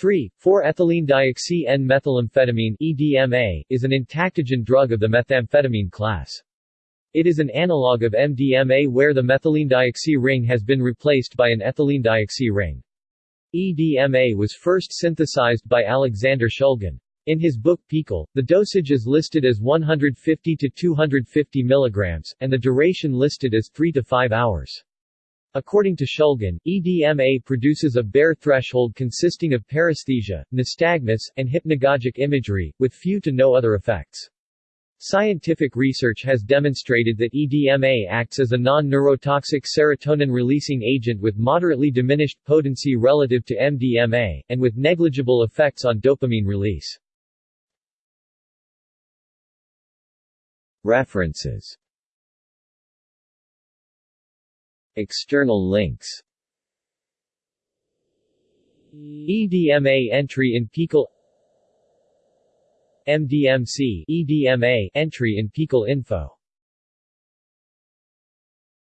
3. 4-ethylene-dioxy-N-methylamphetamine EDMA, is an entactogen drug of the methamphetamine class. It is an analog of MDMA where the methylene-dioxy ring has been replaced by an ethylene-dioxy ring. EDMA was first synthesized by Alexander Shulgin. In his book PiHKAL, the dosage is listed as 150 to 250 mg, and the duration listed as 3 to 5 hours. According to Shulgin, EDMA produces a bare threshold consisting of paresthesia, nystagmus, and hypnagogic imagery, with few to no other effects. Scientific research has demonstrated that EDMA acts as a non-neurotoxic serotonin-releasing agent with moderately diminished potency relative to MDMA, and with negligible effects on dopamine release. References External links. EDMA entry in PiHKAL MDMC EDMA entry in PiHKAL info